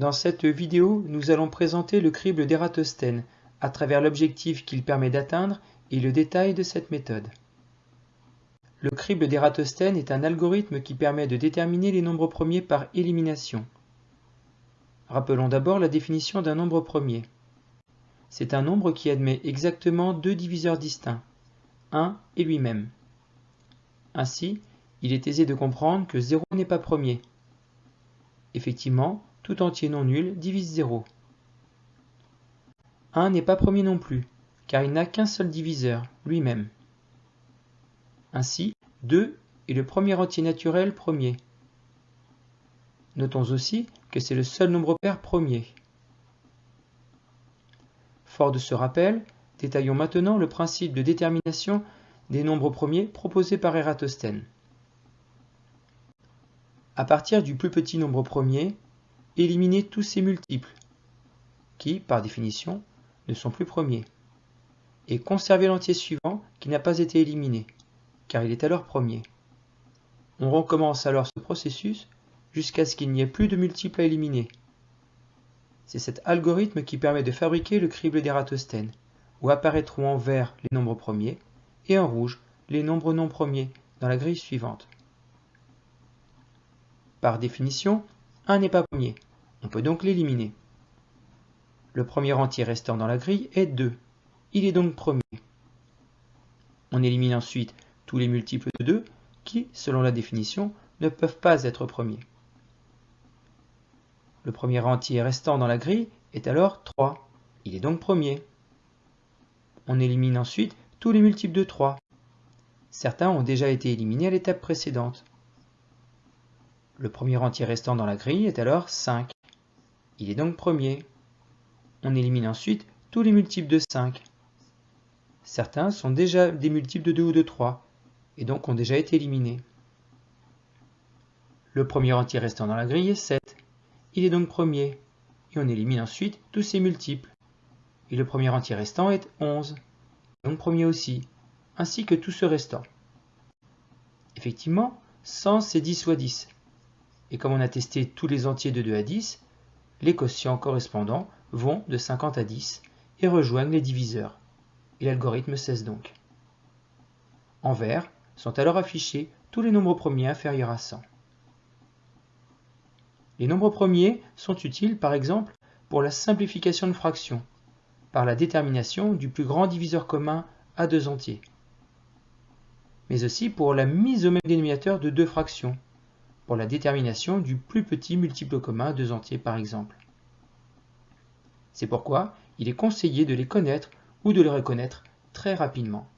Dans cette vidéo, nous allons présenter le crible d'Eratosthène à travers l'objectif qu'il permet d'atteindre et le détail de cette méthode. Le crible d'Eratosthène est un algorithme qui permet de déterminer les nombres premiers par élimination. Rappelons d'abord la définition d'un nombre premier. C'est un nombre qui admet exactement deux diviseurs distincts, 1 et lui-même. Ainsi, il est aisé de comprendre que 0 n'est pas premier. Effectivement, tout entier non nul divise 0. 1 n'est pas premier non plus, car il n'a qu'un seul diviseur, lui-même. Ainsi, 2 est le premier entier naturel premier. Notons aussi que c'est le seul nombre pair premier. Fort de ce rappel, détaillons maintenant le principe de détermination des nombres premiers proposé par Eratosthène. À partir du plus petit nombre premier, éliminer tous ses multiples, qui, par définition, ne sont plus premiers, et conserver l'entier suivant qui n'a pas été éliminé, car il est alors premier. On recommence alors ce processus jusqu'à ce qu'il n'y ait plus de multiples à éliminer. C'est cet algorithme qui permet de fabriquer le crible d'Eratosthène, où apparaîtront en vert les nombres premiers et en rouge les nombres non premiers dans la grille suivante. Par définition, 1 n'est pas premier, on peut donc l'éliminer. Le premier entier restant dans la grille est 2, il est donc premier. On élimine ensuite tous les multiples de 2 qui, selon la définition, ne peuvent pas être premiers. Le premier entier restant dans la grille est alors 3, il est donc premier. On élimine ensuite tous les multiples de 3. Certains ont déjà été éliminés à l'étape précédente. Le premier entier restant dans la grille est alors 5. Il est donc premier. On élimine ensuite tous les multiples de 5. Certains sont déjà des multiples de 2 ou de 3, et donc ont déjà été éliminés. Le premier entier restant dans la grille est 7. Il est donc premier, et on élimine ensuite tous ses multiples. Et le premier entier restant est 11, donc premier aussi, ainsi que tout ce restant. Effectivement, 100 c'est 10 fois 10. Et comme on a testé tous les entiers de 2 à 10, les quotients correspondants vont de 50 à 10 et rejoignent les diviseurs. Et l'algorithme cesse donc. En vert sont alors affichés tous les nombres premiers inférieurs à 100. Les nombres premiers sont utiles par exemple pour la simplification de fractions, par la détermination du plus grand diviseur commun à deux entiers, mais aussi pour la mise au même dénominateur de deux fractions, pour la détermination du plus petit multiple commun deux entiers par exemple. C'est pourquoi il est conseillé de les connaître ou de les reconnaître très rapidement.